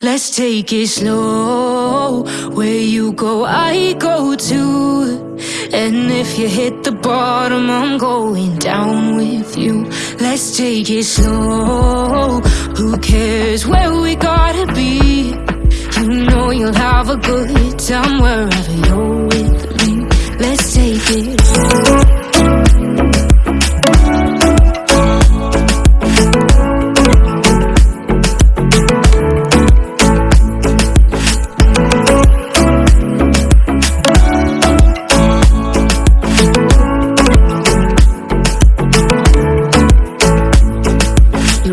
Let's take it slow. Where you go, I go too. And if you hit the bottom, I'm going down with you. Let's take it slow. Who cares where we gotta be? You know you'll have a good time wherever you're with me. Let's take it slow.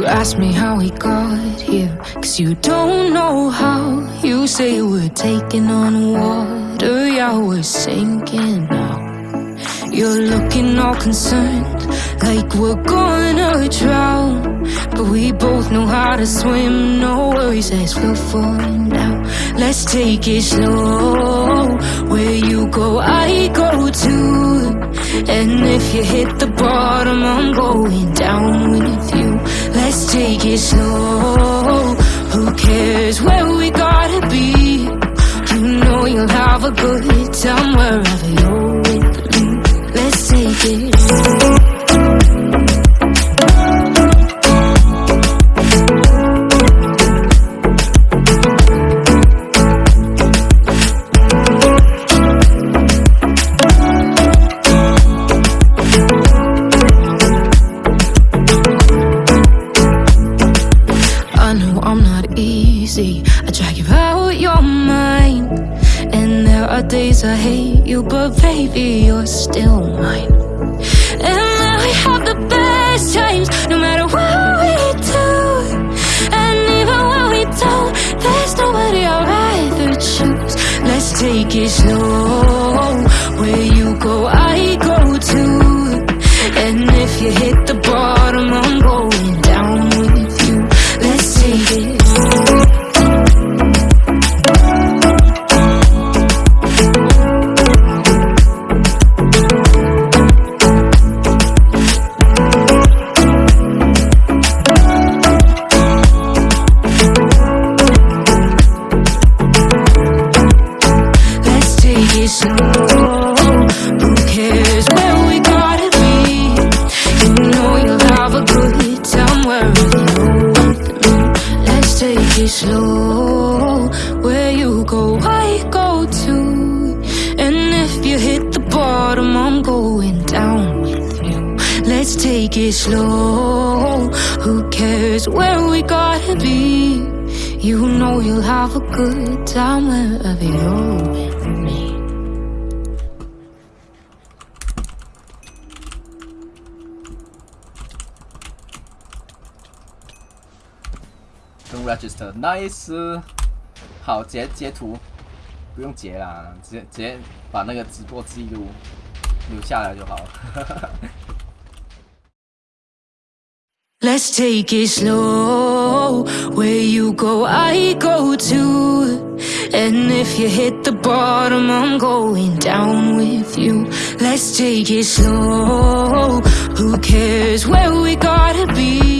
Ask me how we got here, cause you don't know how. You say we're taking on water, yeah, we're sinking now. You're looking all concerned, like we're gonna drown. But we both know how to swim, no worries as we'll find out. Let's take it slow. Where you go, I go too. And if you hit the bottom, I'm going down with take it slow. Who cares where we gotta be? You know you'll have a good time wherever you're with me. Let's take it slow. I'm not easy. I drag you out your mind. And there are days I hate you, but baby, you're still mine. And now we have the best times, no matter what we do. And even when we don't, there's nobody I'd rather choose. Let's take it slow. Know you'll have a good time you're with me. Let's take it slow. Where you go, I go too. And if you hit the bottom, I'm going down with you. Let's take it slow. Who cares where we gotta be? You know you'll have a good time wherever you're with me. register nice，好截截图，不用截啦，直接直接把那个直播记录留下来就好了。 Let's take it slow. Where you go, I go too. And if you hit the bottom, I'm going down with you. Let's take it slow. Who cares where we gotta be?